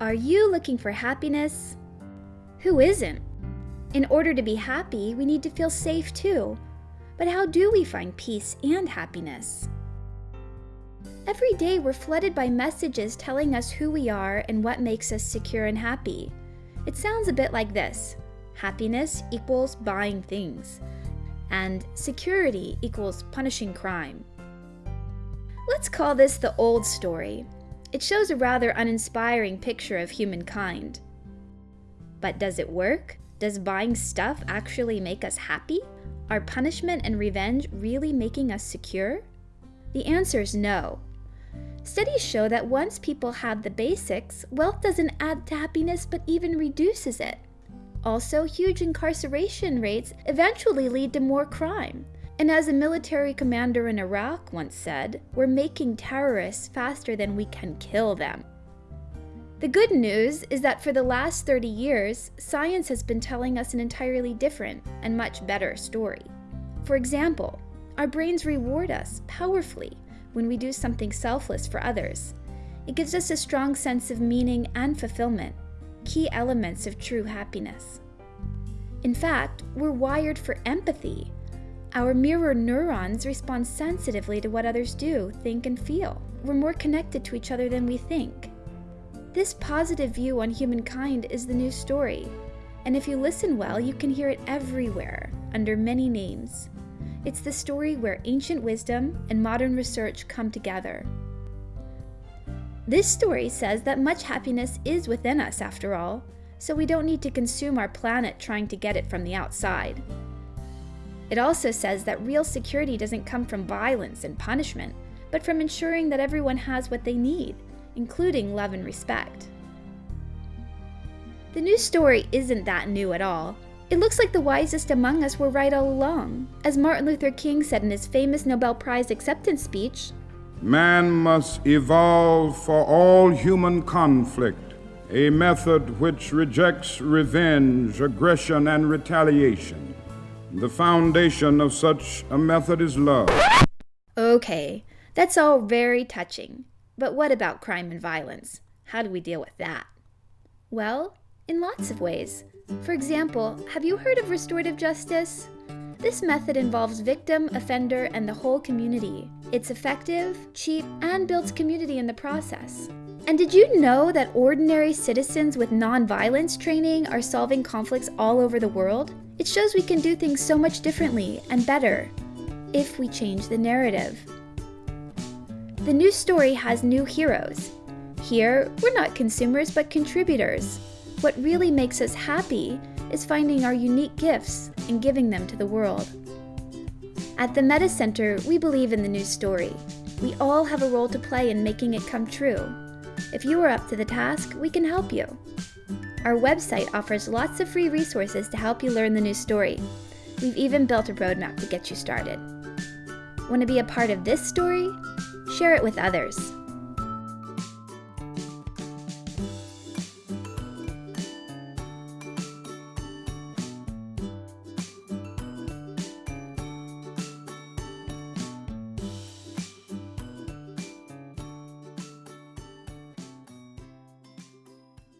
Are you looking for happiness? Who isn't? In order to be happy, we need to feel safe too. But how do we find peace and happiness? Every day we're flooded by messages telling us who we are and what makes us secure and happy. It sounds a bit like this happiness equals buying things, and security equals punishing crime. Let's call this the old story. It shows a rather uninspiring picture of humankind. But does it work? Does buying stuff actually make us happy? Are punishment and revenge really making us secure? The answer is no. Studies show that once people have the basics, wealth doesn't add to happiness but even reduces it. Also, huge incarceration rates eventually lead to more crime. And as a military commander in Iraq once said, we're making terrorists faster than we can kill them. The good news is that for the last 30 years, science has been telling us an entirely different and much better story. For example, our brains reward us powerfully when we do something selfless for others. It gives us a strong sense of meaning and fulfillment, key elements of true happiness. In fact, we're wired for empathy. Our mirror neurons respond sensitively to what others do, think, and feel. We're more connected to each other than we think. This positive view on humankind is the new story, and if you listen well, you can hear it everywhere, under many names. It's the story where ancient wisdom and modern research come together. This story says that much happiness is within us, after all, so we don't need to consume our planet trying to get it from the outside. It also says that real security doesn't come from violence and punishment, but from ensuring that everyone has what they need, including love and respect. The new story isn't that new at all. It looks like the wisest among us were right all along. As Martin Luther King said in his famous Nobel Prize acceptance speech, Man must evolve for all human conflict a method which rejects revenge, aggression, and retaliation. The foundation of such a method is love. Okay, that's all very touching. But what about crime and violence? How do we deal with that? Well, in lots of ways. For example, have you heard of restorative justice? This method involves victim, offender, and the whole community. It's effective, cheap, and builds community in the process. And did you know that ordinary citizens with nonviolence training are solving conflicts all over the world? It shows we can do things so much differently and better if we change the narrative. The new story has new heroes. Here, we're not consumers but contributors. What really makes us happy is finding our unique gifts and giving them to the world. At the Metta Center, we believe in the new story. We all have a role to play in making it come true. If you are up to the task, we can help you. Our website offers lots of free resources to help you learn the new story. We've even built a roadmap to get you started. Want to be a part of this story? Share it with others.